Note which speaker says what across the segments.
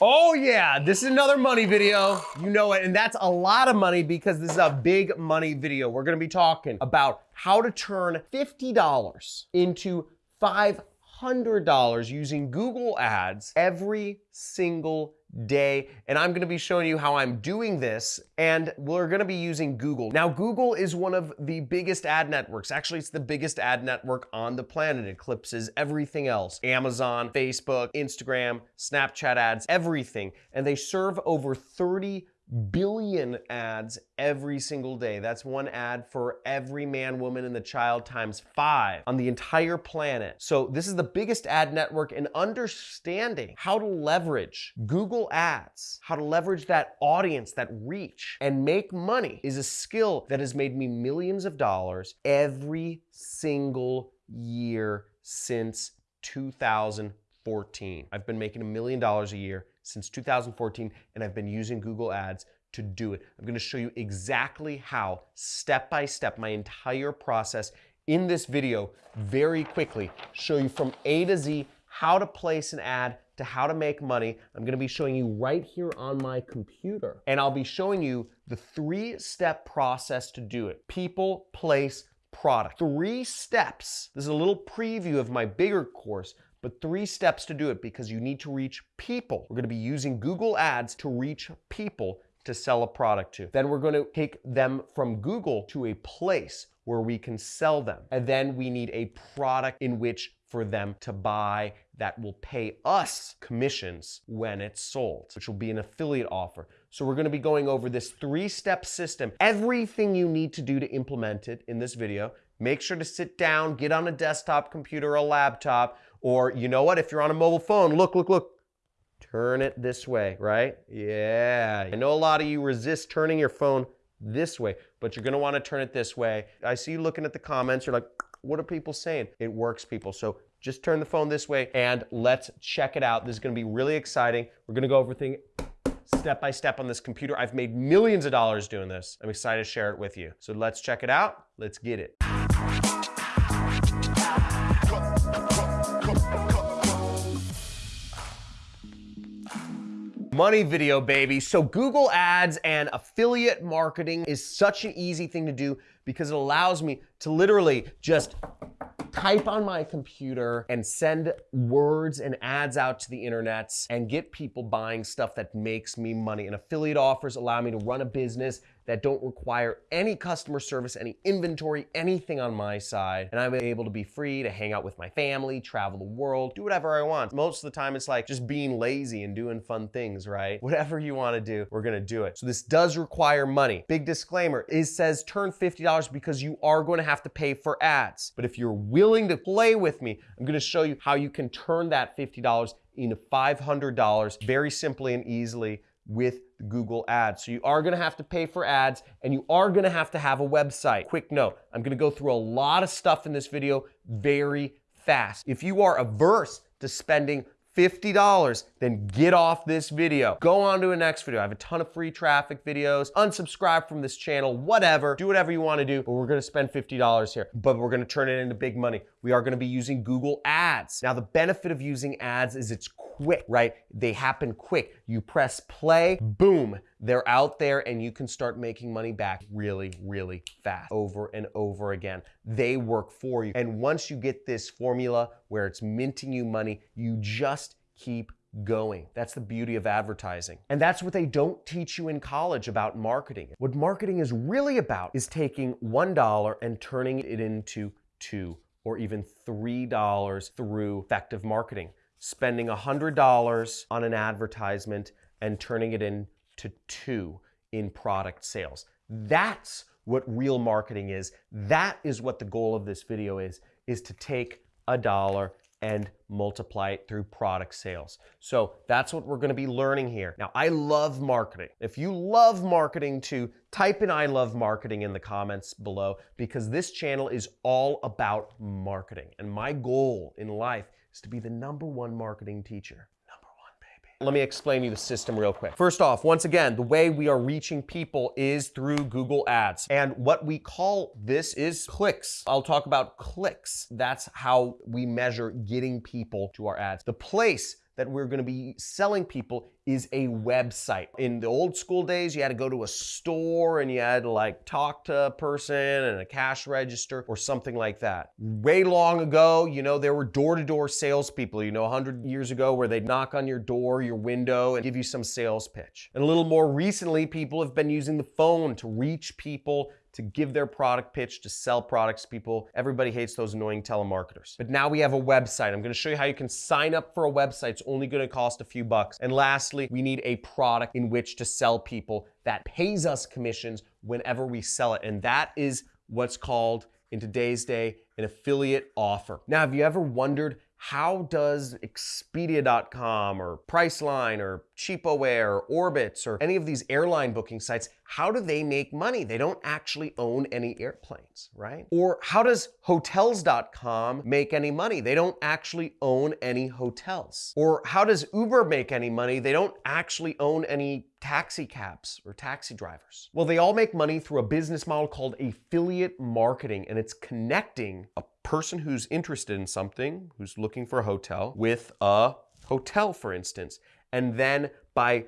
Speaker 1: Oh yeah, this is another money video. You know it, and that's a lot of money because this is a big money video. We're gonna be talking about how to turn $50 into $500 using Google Ads every single day. And I'm gonna be showing you how I'm doing this and we're gonna be using Google. Now, Google is one of the biggest ad networks. Actually, it's the biggest ad network on the planet. It eclipses everything else. Amazon, Facebook, Instagram, Snapchat ads, everything. And they serve over 30 billion ads every single day. That's one ad for every man, woman, and the child times five on the entire planet. So this is the biggest ad network and understanding how to leverage Google ads, how to leverage that audience, that reach and make money is a skill that has made me millions of dollars every single year since 2014. I've been making a million dollars a year since 2014 and I've been using Google Ads to do it. I'm gonna show you exactly how, step by step, my entire process in this video very quickly, show you from A to Z how to place an ad to how to make money. I'm gonna be showing you right here on my computer. And I'll be showing you the three-step process to do it. People, place, product. Three steps. This is a little preview of my bigger course, but three steps to do it because you need to reach people. We're gonna be using Google Ads to reach people to sell a product to. Then we're gonna take them from Google to a place where we can sell them. And then we need a product in which for them to buy that will pay us commissions when it's sold, which will be an affiliate offer. So we're gonna be going over this three-step system, everything you need to do to implement it in this video. Make sure to sit down, get on a desktop computer a laptop, or you know what, if you're on a mobile phone, look, look, look, turn it this way, right? Yeah. I know a lot of you resist turning your phone this way, but you're gonna wanna turn it this way. I see you looking at the comments, you're like, what are people saying? It works, people. So just turn the phone this way and let's check it out. This is gonna be really exciting. We're gonna go over things step by step on this computer. I've made millions of dollars doing this. I'm excited to share it with you. So let's check it out. Let's get it. Money video, baby. So Google Ads and affiliate marketing is such an easy thing to do because it allows me to literally just type on my computer and send words and ads out to the internets and get people buying stuff that makes me money. And affiliate offers allow me to run a business that don't require any customer service, any inventory, anything on my side. And I'm able to be free to hang out with my family, travel the world, do whatever I want. Most of the time it's like just being lazy and doing fun things, right? Whatever you wanna do, we're gonna do it. So this does require money. Big disclaimer, it says turn $50 because you are gonna have to pay for ads. But if you're willing to play with me, I'm gonna show you how you can turn that $50 into $500 very simply and easily with Google Ads. So you are gonna have to pay for ads and you are gonna have to have a website. Quick note, I'm gonna go through a lot of stuff in this video very fast. If you are averse to spending $50, then get off this video. Go on to a next video. I have a ton of free traffic videos. Unsubscribe from this channel, whatever. Do whatever you want to do, but we're going to spend $50 here. But we're going to turn it into big money. We are going to be using Google Ads. Now, the benefit of using ads is it's quick, right? They happen quick. You press play, boom, they're out there and you can start making money back really, really fast over and over again. They work for you. And once you get this formula where it's minting you money, you just keep going. That's the beauty of advertising. And that's what they don't teach you in college about marketing. What marketing is really about is taking $1 and turning it into two or even $3 through effective marketing spending $100 on an advertisement and turning it into two in product sales. That's what real marketing is. That is what the goal of this video is, is to take a dollar and multiply it through product sales. So that's what we're gonna be learning here. Now, I love marketing. If you love marketing too, type in I love marketing in the comments below because this channel is all about marketing. And my goal in life is to be the number one marketing teacher. Number one, baby. Let me explain you the system real quick. First off, once again, the way we are reaching people is through Google Ads. And what we call this is clicks. I'll talk about clicks. That's how we measure getting people to our ads. The place that we're going to be selling people is a website. In the old school days, you had to go to a store and you had to like talk to a person and a cash register or something like that. Way long ago, you know, there were door-to-door salespeople, you know, 100 years ago where they'd knock on your door, your window and give you some sales pitch. And a little more recently, people have been using the phone to reach people to give their product pitch, to sell products to people. Everybody hates those annoying telemarketers. But now we have a website. I'm gonna show you how you can sign up for a website. It's only gonna cost a few bucks. And lastly, we need a product in which to sell people that pays us commissions whenever we sell it. And that is what's called in today's day an affiliate offer. Now, have you ever wondered how does Expedia.com or Priceline or CheapOair or Orbitz or any of these airline booking sites, how do they make money? They don't actually own any airplanes, right? Or how does Hotels.com make any money? They don't actually own any hotels. Or how does Uber make any money? They don't actually own any taxi cabs or taxi drivers. Well, they all make money through a business model called affiliate marketing, and it's connecting a person who's interested in something, who's looking for a hotel, with a hotel, for instance. And then by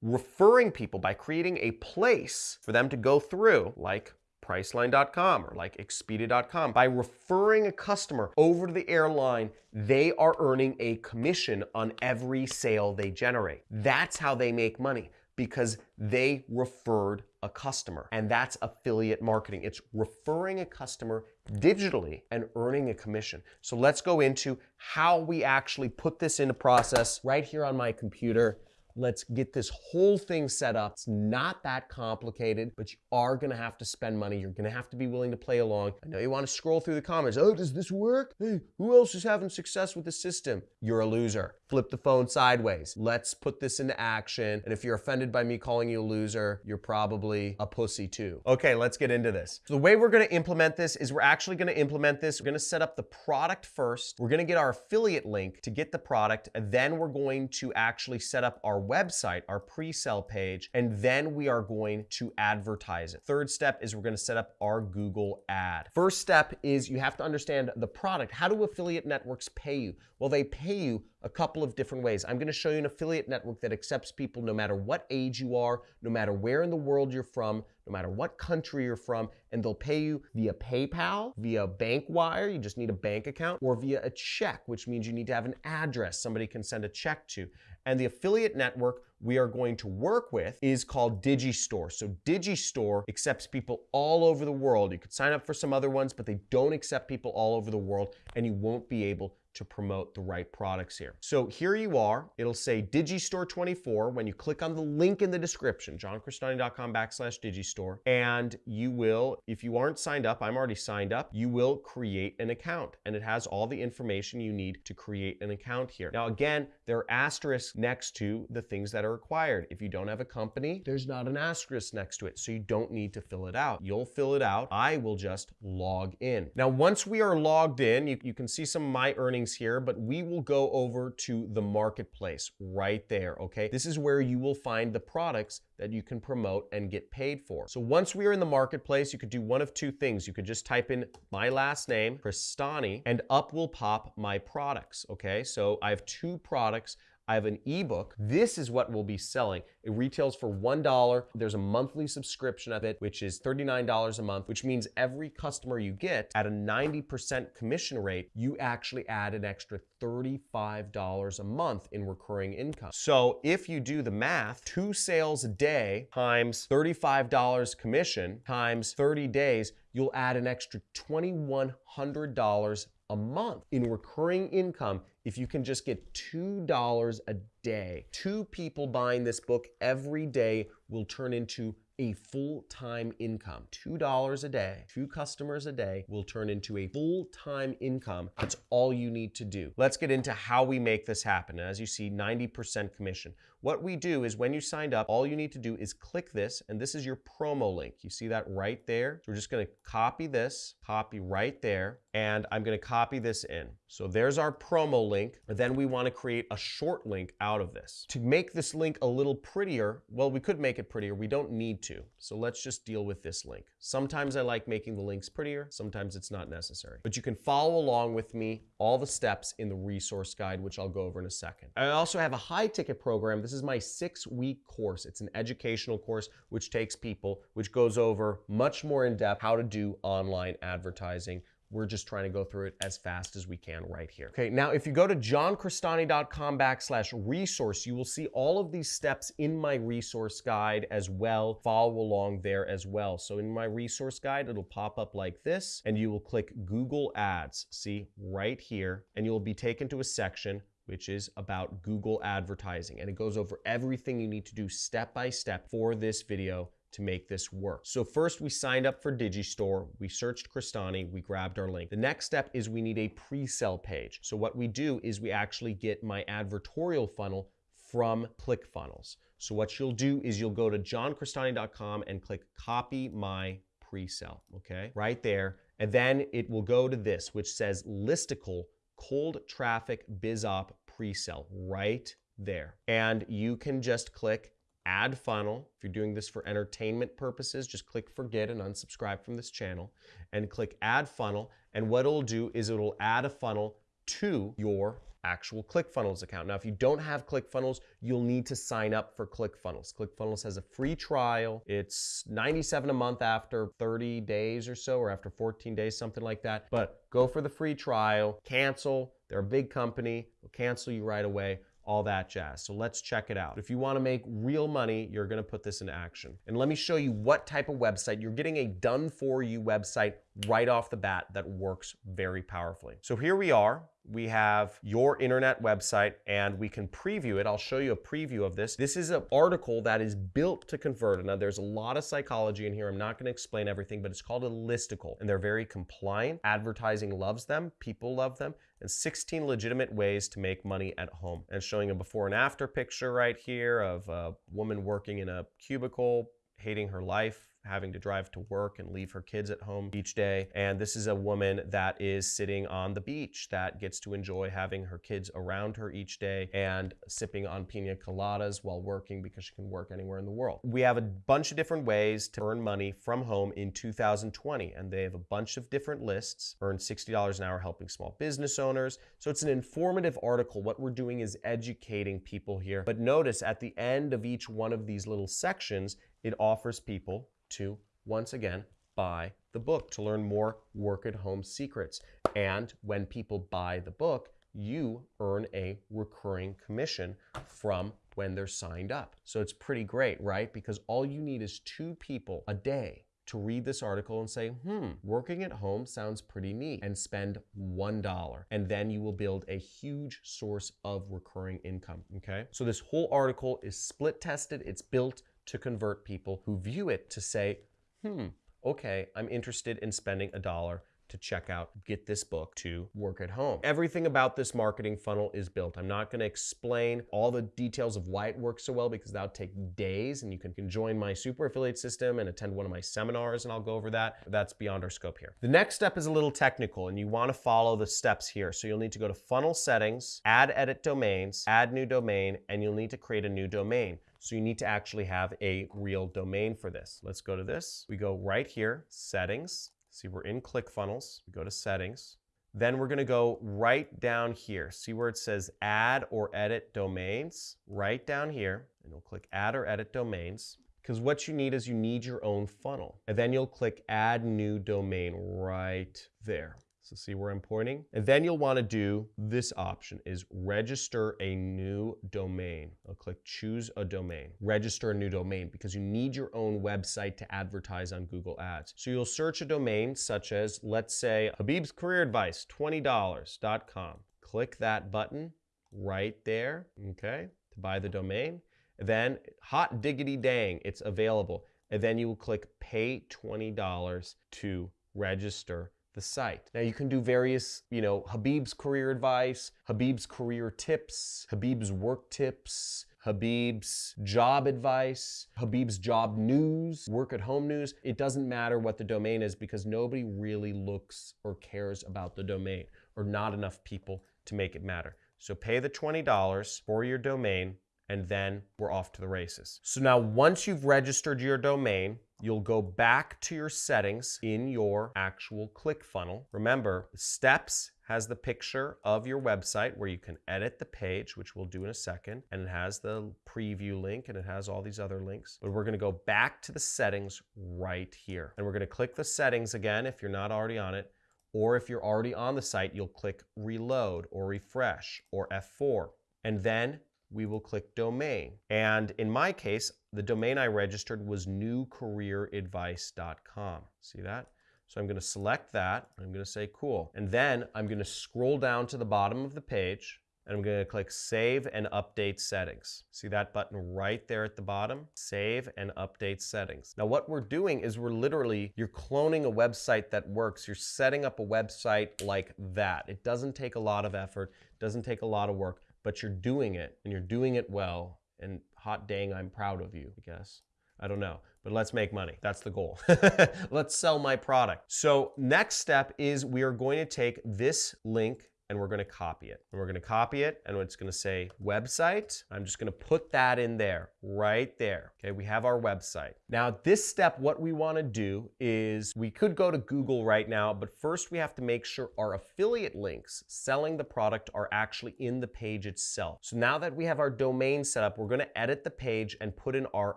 Speaker 1: referring people, by creating a place for them to go through, like Priceline.com or like Expedia.com. By referring a customer over to the airline, they are earning a commission on every sale they generate. That's how they make money because they referred a customer. And that's affiliate marketing. It's referring a customer digitally and earning a commission. So let's go into how we actually put this into process right here on my computer. Let's get this whole thing set up. It's not that complicated, but you are gonna have to spend money. You're gonna have to be willing to play along. I know you wanna scroll through the comments. Oh, does this work? Hey, who else is having success with the system? You're a loser. Flip the phone sideways. Let's put this into action. And if you're offended by me calling you a loser, you're probably a pussy too. Okay, let's get into this. So the way we're gonna implement this is we're actually gonna implement this. We're gonna set up the product first. We're gonna get our affiliate link to get the product. And then we're going to actually set up our website, our pre-sale page, and then we are going to advertise it. Third step is we're gonna set up our Google ad. First step is you have to understand the product. How do affiliate networks pay you? Well, they pay you a couple of different ways. I'm gonna show you an affiliate network that accepts people no matter what age you are, no matter where in the world you're from, no matter what country you're from, and they'll pay you via PayPal, via bank wire, you just need a bank account, or via a check, which means you need to have an address somebody can send a check to. And the affiliate network we are going to work with is called Digistore. So Digistore accepts people all over the world. You could sign up for some other ones, but they don't accept people all over the world, and you won't be able to promote the right products here. So here you are. It'll say Digistore 24 when you click on the link in the description, johncrestani.com backslash Digistore. And you will, if you aren't signed up, I'm already signed up, you will create an account. And it has all the information you need to create an account here. Now, again, there are asterisks next to the things that are required. If you don't have a company, there's not an asterisk next to it. So you don't need to fill it out. You'll fill it out. I will just log in. Now, once we are logged in, you, you can see some of my earnings here, but we will go over to the marketplace right there, okay? This is where you will find the products that you can promote and get paid for. So once we are in the marketplace, you could do one of two things. You could just type in my last name, Crestani, and up will pop my products, okay? So I have two products I have an ebook. This is what we'll be selling. It retails for $1. There's a monthly subscription of it, which is $39 a month, which means every customer you get at a 90% commission rate, you actually add an extra $35 a month in recurring income. So if you do the math, two sales a day times $35 commission times 30 days, you'll add an extra $2,100 a month in recurring income if you can just get $2 a day. Two people buying this book every day will turn into a full-time income. $2 a day, two customers a day will turn into a full-time income. That's all you need to do. Let's get into how we make this happen. As you see, 90% commission. What we do is when you signed up, all you need to do is click this, and this is your promo link. You see that right there? So we're just gonna copy this, copy right there, and I'm gonna copy this in. So there's our promo link. Then we wanna create a short link out of this. To make this link a little prettier, well, we could make it prettier. We don't need to. So let's just deal with this link. Sometimes I like making the links prettier. Sometimes it's not necessary. But you can follow along with me all the steps in the resource guide, which I'll go over in a second. I also have a high ticket program. This is my six week course. It's an educational course which takes people, which goes over much more in depth how to do online advertising we're just trying to go through it as fast as we can right here. Okay, now if you go to johncrestani.com backslash resource, you will see all of these steps in my resource guide as well. Follow along there as well. So in my resource guide, it'll pop up like this, and you will click Google Ads, see right here, and you'll be taken to a section which is about Google advertising. And it goes over everything you need to do step by step for this video to make this work. So first we signed up for Digistore, we searched Crestani, we grabbed our link. The next step is we need a pre-sale page. So what we do is we actually get my advertorial funnel from ClickFunnels. So what you'll do is you'll go to johncrestani.com and click copy my pre-sale, okay? Right there. And then it will go to this, which says listicle cold traffic BizOp pre-sale right there. And you can just click add funnel. If you're doing this for entertainment purposes, just click forget and unsubscribe from this channel and click add funnel. And what it'll do is it'll add a funnel to your actual ClickFunnels account. Now, if you don't have ClickFunnels, you'll need to sign up for ClickFunnels. ClickFunnels has a free trial. It's 97 a month after 30 days or so, or after 14 days, something like that. But go for the free trial, cancel. They're a big company. They'll cancel you right away all that jazz. So let's check it out. If you wanna make real money, you're gonna put this into action. And let me show you what type of website. You're getting a done for you website right off the bat that works very powerfully. So here we are we have your internet website and we can preview it. I'll show you a preview of this. This is an article that is built to convert. Now there's a lot of psychology in here. I'm not gonna explain everything, but it's called a listicle and they're very compliant. Advertising loves them, people love them, and 16 legitimate ways to make money at home. And showing a before and after picture right here of a woman working in a cubicle, hating her life, having to drive to work and leave her kids at home each day. And this is a woman that is sitting on the beach that gets to enjoy having her kids around her each day and sipping on pina coladas while working because she can work anywhere in the world. We have a bunch of different ways to earn money from home in 2020, and they have a bunch of different lists. Earn $60 an hour helping small business owners. So it's an informative article. What we're doing is educating people here. But notice at the end of each one of these little sections, it offers people to, once again, buy the book to learn more work at home secrets. And when people buy the book, you earn a recurring commission from when they're signed up. So it's pretty great, right? Because all you need is two people a day to read this article and say, hmm, working at home sounds pretty neat, and spend $1. And then you will build a huge source of recurring income, okay? So this whole article is split tested, it's built to convert people who view it to say, hmm, okay, I'm interested in spending a dollar to check out, get this book to work at home. Everything about this marketing funnel is built. I'm not gonna explain all the details of why it works so well because that'll take days and you can join my super affiliate system and attend one of my seminars and I'll go over that. That's beyond our scope here. The next step is a little technical and you wanna follow the steps here. So you'll need to go to funnel settings, add edit domains, add new domain, and you'll need to create a new domain. So you need to actually have a real domain for this. Let's go to this. We go right here, settings. See, we're in ClickFunnels. We go to settings. Then we're gonna go right down here. See where it says add or edit domains? Right down here, and we'll click add or edit domains because what you need is you need your own funnel. And then you'll click add new domain right there. So see where I'm pointing? And then you'll want to do this option is register a new domain. I'll click choose a domain. Register a new domain because you need your own website to advertise on Google Ads. So you'll search a domain such as, let's say, Habib's Career Advice, $20.com. Click that button right there, okay, to buy the domain. Then hot diggity dang, it's available. And then you will click pay $20 to register the site. Now you can do various, you know, Habib's career advice, Habib's career tips, Habib's work tips, Habib's job advice, Habib's job news, work at home news. It doesn't matter what the domain is because nobody really looks or cares about the domain or not enough people to make it matter. So pay the $20 for your domain and then we're off to the races. So now once you've registered your domain, you'll go back to your settings in your actual ClickFunnels. Remember, steps has the picture of your website where you can edit the page, which we'll do in a second, and it has the preview link and it has all these other links. But we're gonna go back to the settings right here. And we're gonna click the settings again if you're not already on it, or if you're already on the site, you'll click reload or refresh or F4. And then we will click domain. And in my case, the domain I registered was newcareeradvice.com. See that? So I'm going to select that. I'm going to say cool. And then I'm going to scroll down to the bottom of the page and I'm going to click Save and Update Settings. See that button right there at the bottom? Save and Update Settings. Now what we're doing is we're literally, you're cloning a website that works. You're setting up a website like that. It doesn't take a lot of effort, doesn't take a lot of work, but you're doing it and you're doing it well. And hot dang, I'm proud of you, I guess. I don't know, but let's make money. That's the goal. let's sell my product. So next step is we are going to take this link and we're going to copy it. And we're going to copy it and it's going to say website. I'm just going to put that in there, right there. Okay, we have our website. Now this step, what we want to do is we could go to Google right now, but first we have to make sure our affiliate links selling the product are actually in the page itself. So now that we have our domain set up, we're going to edit the page and put in our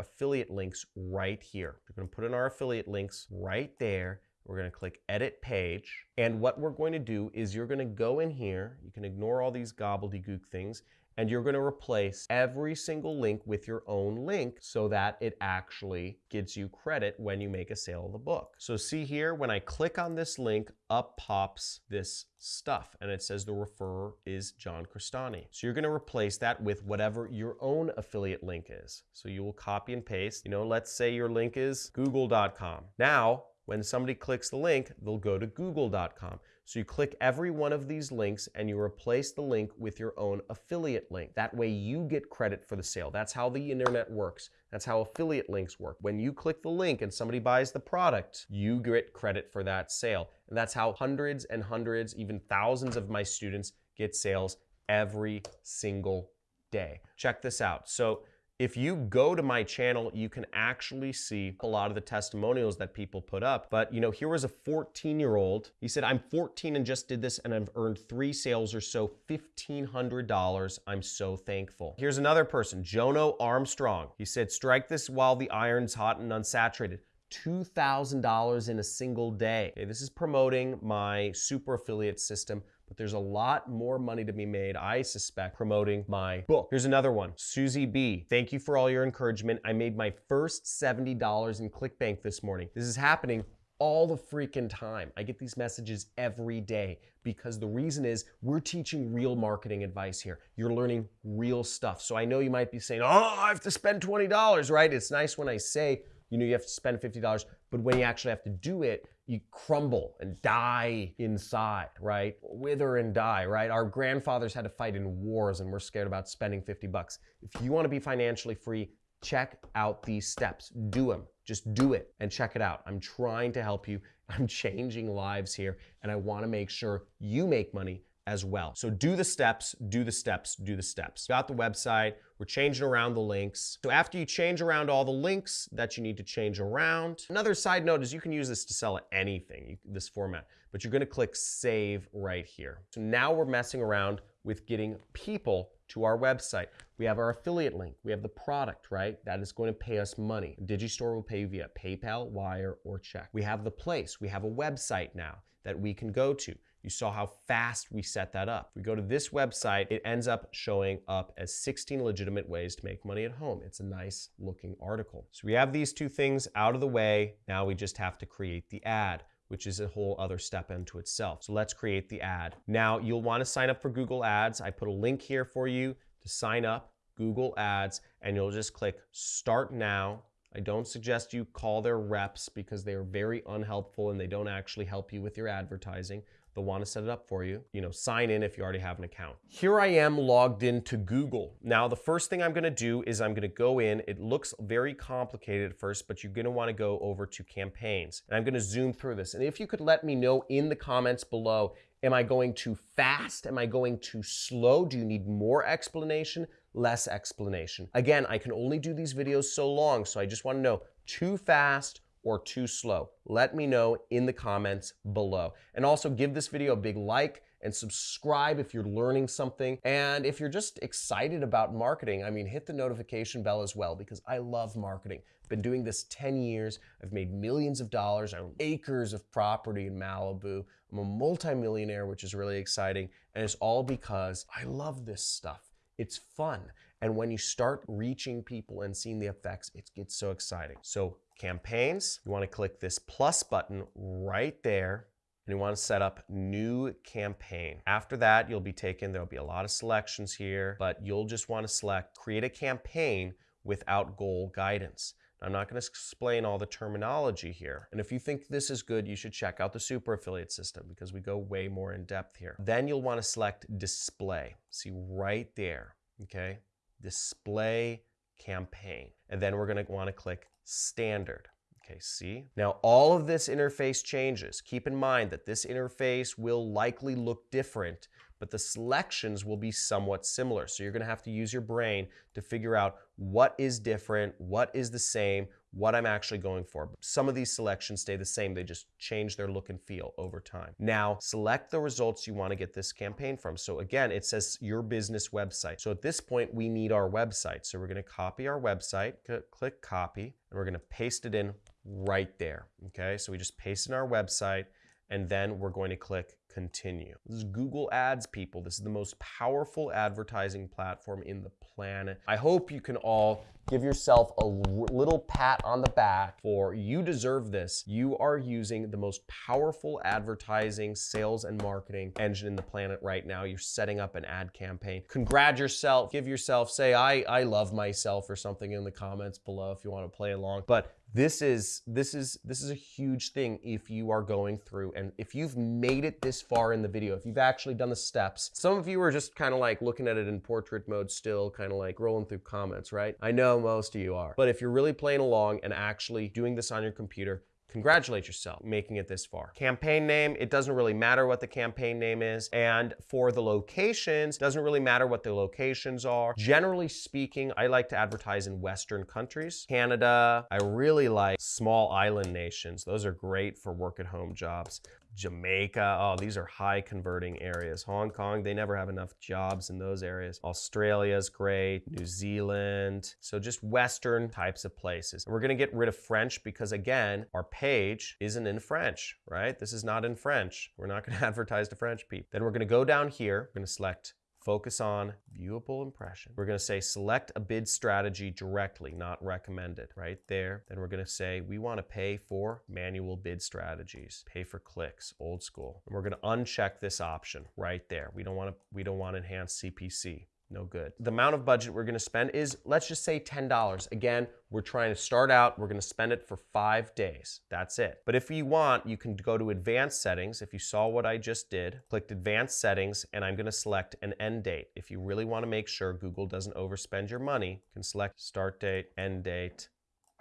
Speaker 1: affiliate links right here. We're going to put in our affiliate links right there we're going to click Edit Page. And what we're going to do is you're going to go in here. You can ignore all these gobbledygook things. And you're going to replace every single link with your own link so that it actually gives you credit when you make a sale of the book. So see here, when I click on this link, up pops this stuff and it says the referrer is John Crestani. So you're going to replace that with whatever your own affiliate link is. So you will copy and paste, you know, let's say your link is google.com. Now when somebody clicks the link, they'll go to google.com. So you click every one of these links and you replace the link with your own affiliate link. That way you get credit for the sale. That's how the internet works. That's how affiliate links work. When you click the link and somebody buys the product, you get credit for that sale. And that's how hundreds and hundreds, even thousands of my students get sales every single day. Check this out. So if you go to my channel, you can actually see a lot of the testimonials that people put up. But you know, here was a 14 year old. He said, I'm 14 and just did this and I've earned three sales or so, $1,500. I'm so thankful. Here's another person, Jono Armstrong. He said, strike this while the iron's hot and unsaturated. $2,000 in a single day. Okay, this is promoting my super affiliate system but there's a lot more money to be made, I suspect, promoting my book. Here's another one. Susie B. Thank you for all your encouragement. I made my first $70 in ClickBank this morning. This is happening all the freaking time. I get these messages every day because the reason is we're teaching real marketing advice here. You're learning real stuff. So I know you might be saying, oh, I have to spend $20, right? It's nice when I say, you know, you have to spend $50, but when you actually have to do it, you crumble and die inside, right? Wither and die, right? Our grandfathers had to fight in wars and we're scared about spending 50 bucks. If you want to be financially free, check out these steps. Do them. Just do it and check it out. I'm trying to help you. I'm changing lives here and I want to make sure you make money as well. So do the steps, do the steps, do the steps. Got the website, we're changing around the links. So after you change around all the links that you need to change around, another side note is you can use this to sell anything, this format, but you're gonna click save right here. So now we're messing around with getting people to our website. We have our affiliate link. We have the product, right? That is going to pay us money. Digistore will pay you via PayPal, Wire, or check. We have the place. We have a website now that we can go to. You saw how fast we set that up. We go to this website, it ends up showing up as 16 legitimate ways to make money at home. It's a nice looking article. So we have these two things out of the way. Now we just have to create the ad which is a whole other step into itself. So let's create the ad. Now you'll wanna sign up for Google Ads. I put a link here for you to sign up, Google Ads, and you'll just click Start Now. I don't suggest you call their reps because they are very unhelpful and they don't actually help you with your advertising they'll want to set it up for you. You know, sign in if you already have an account. Here I am logged into Google. Now, the first thing I'm going to do is I'm going to go in. It looks very complicated at first, but you're going to want to go over to campaigns. And I'm going to zoom through this. And if you could let me know in the comments below, am I going too fast? Am I going too slow? Do you need more explanation? Less explanation. Again, I can only do these videos so long, so I just want to know too fast or too slow? Let me know in the comments below. And also give this video a big like and subscribe if you're learning something. And if you're just excited about marketing, I mean, hit the notification bell as well because I love marketing. Been doing this 10 years. I've made millions of dollars. I own acres of property in Malibu. I'm a multimillionaire, which is really exciting. And it's all because I love this stuff. It's fun. And when you start reaching people and seeing the effects, it gets so exciting. So campaigns, you wanna click this plus button right there and you wanna set up new campaign. After that, you'll be taken, there'll be a lot of selections here, but you'll just wanna select create a campaign without goal guidance. I'm not going to explain all the terminology here. And if you think this is good, you should check out the super affiliate system because we go way more in depth here. Then you'll want to select display. See right there, okay? display campaign. And then we're gonna wanna click standard. Okay, see? Now all of this interface changes. Keep in mind that this interface will likely look different but the selections will be somewhat similar. So you're gonna have to use your brain to figure out what is different, what is the same, what I'm actually going for. Some of these selections stay the same, they just change their look and feel over time. Now, select the results you wanna get this campaign from. So again, it says your business website. So at this point, we need our website. So we're gonna copy our website, click copy, and we're gonna paste it in right there, okay? So we just paste in our website, and then we're going to click continue. This is Google Ads, people. This is the most powerful advertising platform in the planet. I hope you can all give yourself a little pat on the back for you deserve this. You are using the most powerful advertising, sales, and marketing engine in the planet right now. You're setting up an ad campaign. Congratulate yourself, give yourself, say, I, I love myself or something in the comments below if you want to play along. But this is this is this is a huge thing if you are going through and if you've made it this far in the video if you've actually done the steps. Some of you are just kind of like looking at it in portrait mode still kind of like rolling through comments right? I know most of you are. But if you're really playing along and actually doing this on your computer congratulate yourself making it this far. Campaign name, it doesn't really matter what the campaign name is. And for the locations, doesn't really matter what the locations are. Generally speaking, I like to advertise in Western countries. Canada, I really like small island nations. Those are great for work at home jobs. Jamaica. Oh, these are high converting areas. Hong Kong, they never have enough jobs in those areas. Australia's great. New Zealand. So just Western types of places. We're going to get rid of French because again, our page isn't in French, right? This is not in French. We're not going to advertise to French people. Then we're going to go down here. We're going to select Focus on viewable impression. We're gonna say select a bid strategy directly, not recommended, right there. Then we're gonna say we wanna pay for manual bid strategies, pay for clicks, old school. And we're gonna uncheck this option right there. We don't wanna, we don't want enhanced CPC no good. The amount of budget we're gonna spend is, let's just say $10. Again, we're trying to start out, we're gonna spend it for five days. That's it. But if you want, you can go to advanced settings. If you saw what I just did, clicked advanced settings, and I'm gonna select an end date. If you really wanna make sure Google doesn't overspend your money, you can select start date, end date,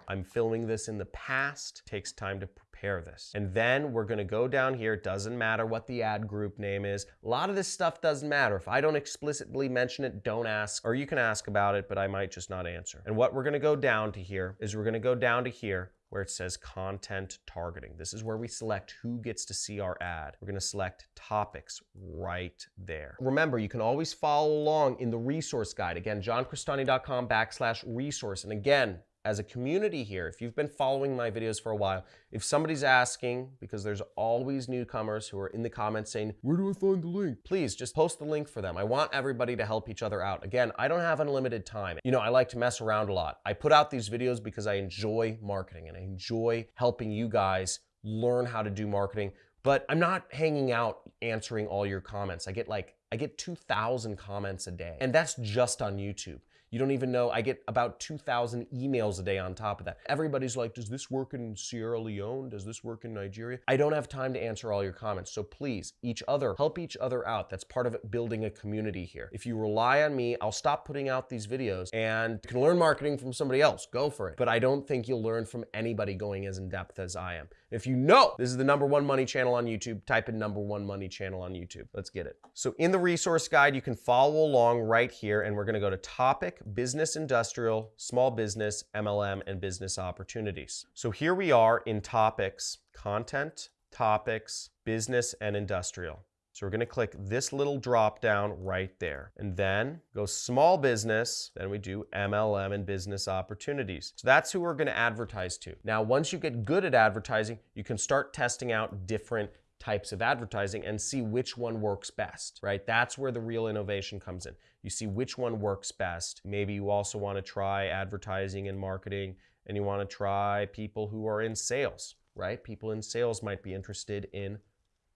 Speaker 1: I'm filming this in the past, it takes time to prepare this. And then we're gonna go down here, it doesn't matter what the ad group name is. A lot of this stuff doesn't matter. If I don't explicitly mention it, don't ask, or you can ask about it, but I might just not answer. And what we're gonna go down to here is we're gonna go down to here where it says content targeting. This is where we select who gets to see our ad. We're gonna select topics right there. Remember, you can always follow along in the resource guide. Again, johncrestani.com backslash resource. And again, as a community here, if you've been following my videos for a while, if somebody's asking, because there's always newcomers who are in the comments saying, where do I find the link? Please just post the link for them. I want everybody to help each other out. Again, I don't have unlimited time. You know, I like to mess around a lot. I put out these videos because I enjoy marketing and I enjoy helping you guys learn how to do marketing, but I'm not hanging out answering all your comments. I get like, I get 2,000 comments a day and that's just on YouTube. You don't even know. I get about 2,000 emails a day on top of that. Everybody's like, does this work in Sierra Leone? Does this work in Nigeria? I don't have time to answer all your comments. So please, each other, help each other out. That's part of building a community here. If you rely on me, I'll stop putting out these videos and you can learn marketing from somebody else. Go for it. But I don't think you'll learn from anybody going as in depth as I am. If you know this is the number one money channel on YouTube, type in number one money channel on YouTube. Let's get it. So in the resource guide, you can follow along right here, and we're gonna go to topic, business, industrial, small business, MLM, and business opportunities. So here we are in topics, content, topics, business, and industrial. So we're gonna click this little drop down right there and then go small business. Then we do MLM and business opportunities. So that's who we're gonna advertise to. Now, once you get good at advertising, you can start testing out different types of advertising and see which one works best, right? That's where the real innovation comes in. You see which one works best. Maybe you also want to try advertising and marketing and you want to try people who are in sales, right? People in sales might be interested in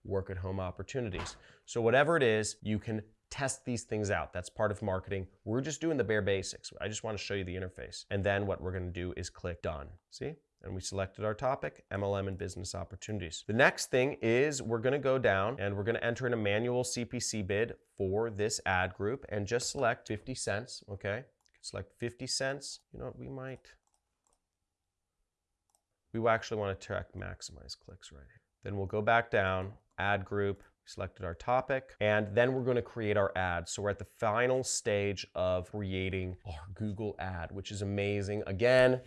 Speaker 1: work at home opportunities. So whatever it is, you can test these things out. That's part of marketing. We're just doing the bare basics. I just want to show you the interface. And then what we're going to do is click done. See? And we selected our topic, MLM and business opportunities. The next thing is we're gonna go down and we're gonna enter in a manual CPC bid for this ad group and just select 50 cents, okay? Select 50 cents. You know what, we might, we actually wanna track maximize clicks right here. Then we'll go back down, ad group, selected our topic, and then we're going to create our ad. So we're at the final stage of creating our Google ad, which is amazing. Again,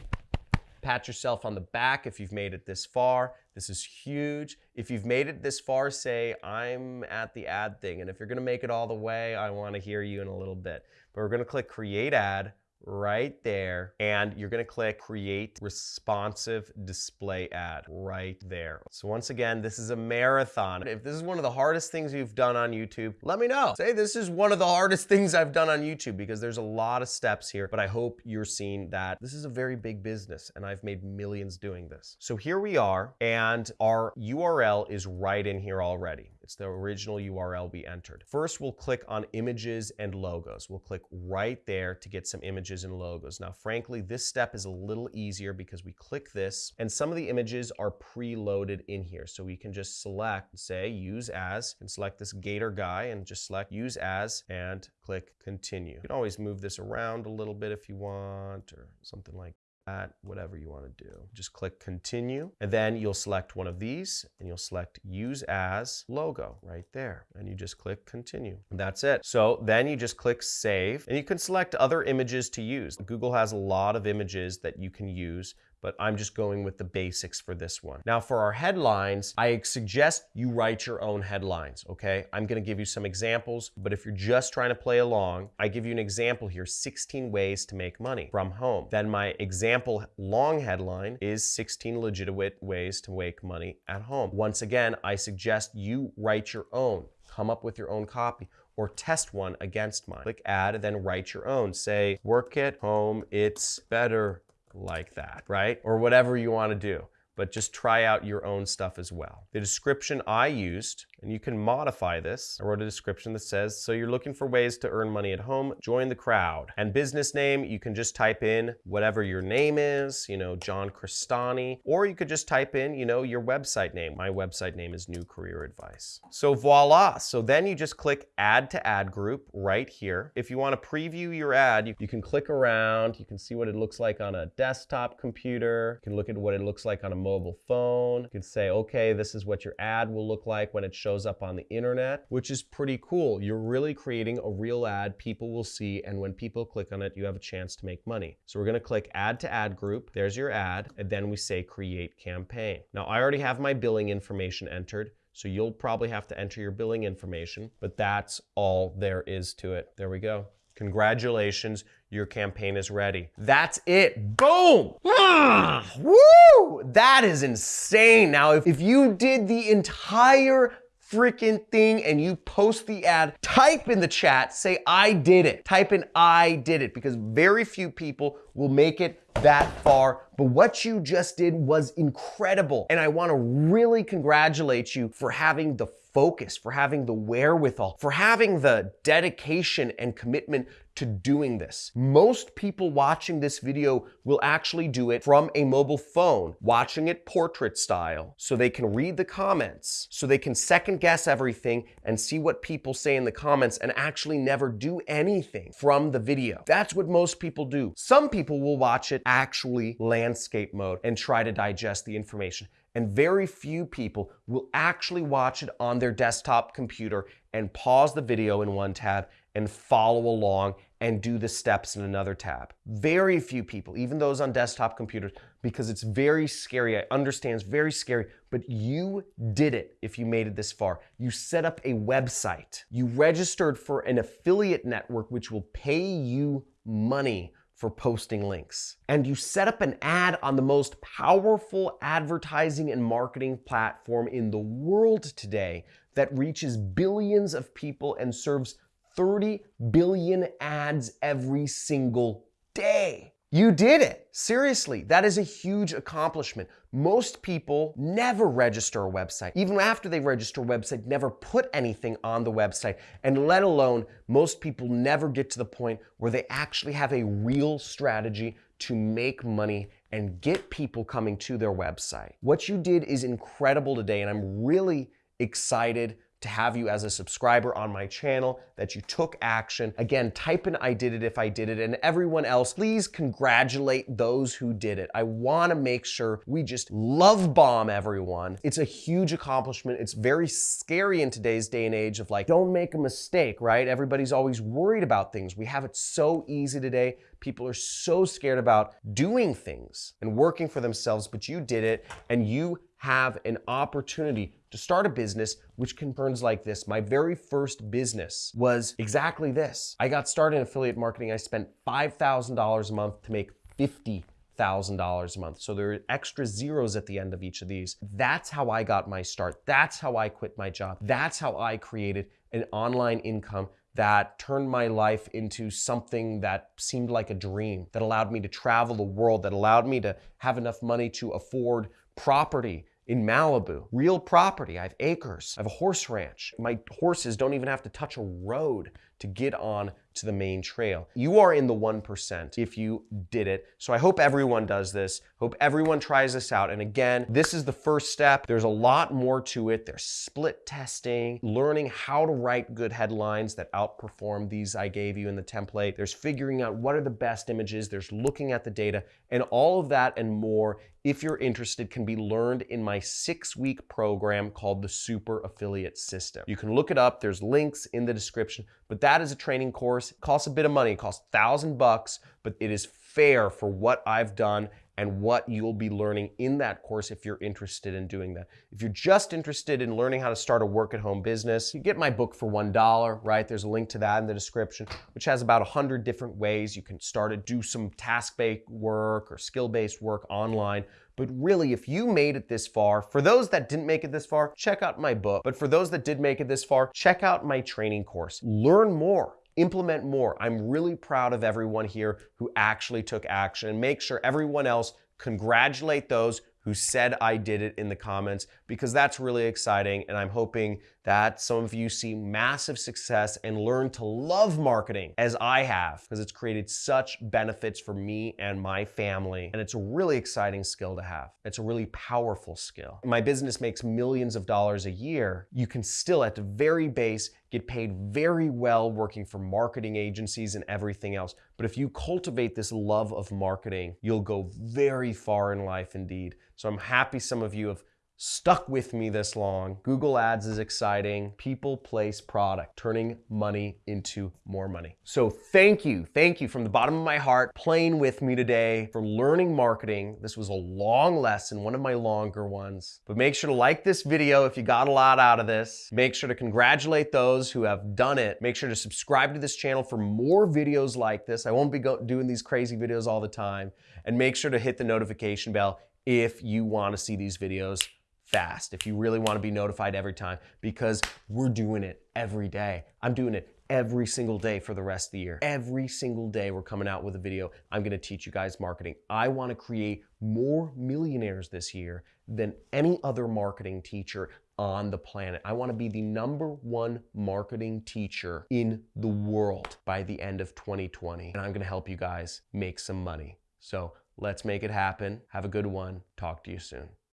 Speaker 1: pat yourself on the back if you've made it this far. This is huge. If you've made it this far, say, I'm at the ad thing. And if you're to make it all the way, I want to hear you in a little bit. But we're to click create ad right there and you're going to click create responsive display ad right there. So once again, this is a marathon. If this is one of the hardest things you've done on YouTube, let me know. Say this is one of the hardest things I've done on YouTube because there's a lot of steps here, but I hope you're seeing that this is a very big business and I've made millions doing this. So here we are and our URL is right in here already. It's the original URL we entered. First, we'll click on images and logos. We'll click right there to get some images and logos. Now, frankly, this step is a little easier because we click this and some of the images are preloaded in here. So we can just select, say, use as, and select this gator guy and just select use as and click continue. You can always move this around a little bit if you want or something like at whatever you want to do. Just click continue and then you'll select one of these and you'll select use as logo right there and you just click continue. And that's it. So then you just click save and you can select other images to use. Google has a lot of images that you can use but I'm just going with the basics for this one. Now for our headlines, I suggest you write your own headlines, okay? I'm gonna give you some examples, but if you're just trying to play along, I give you an example here, 16 ways to make money from home. Then my example long headline is 16 legitimate ways to make money at home. Once again, I suggest you write your own, come up with your own copy or test one against mine. Click add and then write your own. Say, work at home, it's better like that, right? Or whatever you want to do but just try out your own stuff as well. The description I used, and you can modify this, I wrote a description that says, so you're looking for ways to earn money at home, join the crowd. And business name, you can just type in whatever your name is, you know, John Crestani, or you could just type in, you know, your website name. My website name is New Career Advice. So voila. So then you just click add to ad group right here. If you want to preview your ad, you, you can click around, you can see what it looks like on a desktop computer, you can look at what it looks like on a mobile phone. You can say, okay, this is what your ad will look like when it shows up on the internet, which is pretty cool. You're really creating a real ad people will see, and when people click on it, you have a chance to make money. So we're gonna click add to ad group. There's your ad, and then we say create campaign. Now I already have my billing information entered, so you'll probably have to enter your billing information, but that's all there is to it. There we go. Congratulations, your campaign is ready. That's it. Boom! Ah, woo! That is insane. Now, if, if you did the entire freaking thing and you post the ad, type in the chat, say, I did it. Type in, I did it, because very few people will make it that far. But what you just did was incredible. And I wanna really congratulate you for having the focus, for having the wherewithal, for having the dedication and commitment to doing this. Most people watching this video will actually do it from a mobile phone, watching it portrait style, so they can read the comments, so they can second guess everything and see what people say in the comments and actually never do anything from the video. That's what most people do. Some people will watch it actually landscape mode and try to digest the information and very few people will actually watch it on their desktop computer and pause the video in one tab and follow along and do the steps in another tab. Very few people, even those on desktop computers, because it's very scary. I understand it's very scary, but you did it if you made it this far. You set up a website. You registered for an affiliate network which will pay you money for posting links. And you set up an ad on the most powerful advertising and marketing platform in the world today that reaches billions of people and serves 30 billion ads every single day. You did it. Seriously, that is a huge accomplishment. Most people never register a website. Even after they register a website, never put anything on the website. And let alone, most people never get to the point where they actually have a real strategy to make money and get people coming to their website. What you did is incredible today, and I'm really excited to have you as a subscriber on my channel, that you took action. Again, type in I did it if I did it, and everyone else, please congratulate those who did it. I wanna make sure we just love bomb everyone. It's a huge accomplishment. It's very scary in today's day and age of like, don't make a mistake, right? Everybody's always worried about things. We have it so easy today. People are so scared about doing things and working for themselves, but you did it and you have an opportunity to start a business which concerns like this. My very first business was exactly this. I got started in affiliate marketing. I spent $5,000 a month to make 50 thousand dollars a month. So there are extra zeros at the end of each of these. That's how I got my start. That's how I quit my job. That's how I created an online income that turned my life into something that seemed like a dream, that allowed me to travel the world, that allowed me to have enough money to afford property in Malibu, real property. I have acres. I have a horse ranch. My horses don't even have to touch a road to get on to the main trail. You are in the 1% if you did it. So I hope everyone does this. Hope everyone tries this out. And again, this is the first step. There's a lot more to it. There's split testing, learning how to write good headlines that outperform these I gave you in the template. There's figuring out what are the best images. There's looking at the data and all of that and more if you're interested, can be learned in my six week program called the Super Affiliate System. You can look it up. There's links in the description, but that is a training course. It costs a bit of money. It costs thousand bucks, but it is fair for what I've done and what you'll be learning in that course if you're interested in doing that. If you're just interested in learning how to start a work at home business, you get my book for $1, right? There's a link to that in the description, which has about 100 different ways you can start to do some task-based work or skill-based work online. But really, if you made it this far, for those that didn't make it this far, check out my book. But for those that did make it this far, check out my training course. Learn more implement more. I'm really proud of everyone here who actually took action make sure everyone else congratulate those who said I did it in the comments because that's really exciting. And I'm hoping that some of you see massive success and learn to love marketing as I have because it's created such benefits for me and my family. And it's a really exciting skill to have. It's a really powerful skill. My business makes millions of dollars a year. You can still, at the very base, get paid very well working for marketing agencies and everything else. But if you cultivate this love of marketing, you'll go very far in life indeed. So I'm happy some of you have stuck with me this long. Google Ads is exciting. People, place, product, turning money into more money. So thank you, thank you from the bottom of my heart playing with me today for learning marketing. This was a long lesson, one of my longer ones. But make sure to like this video if you got a lot out of this. Make sure to congratulate those who have done it. Make sure to subscribe to this channel for more videos like this. I won't be doing these crazy videos all the time. And make sure to hit the notification bell if you want to see these videos fast if you really want to be notified every time because we're doing it every day. I'm doing it every single day for the rest of the year. Every single day we're coming out with a video. I'm going to teach you guys marketing. I want to create more millionaires this year than any other marketing teacher on the planet. I want to be the number one marketing teacher in the world by the end of 2020. And I'm going to help you guys make some money. So let's make it happen. Have a good one. Talk to you soon.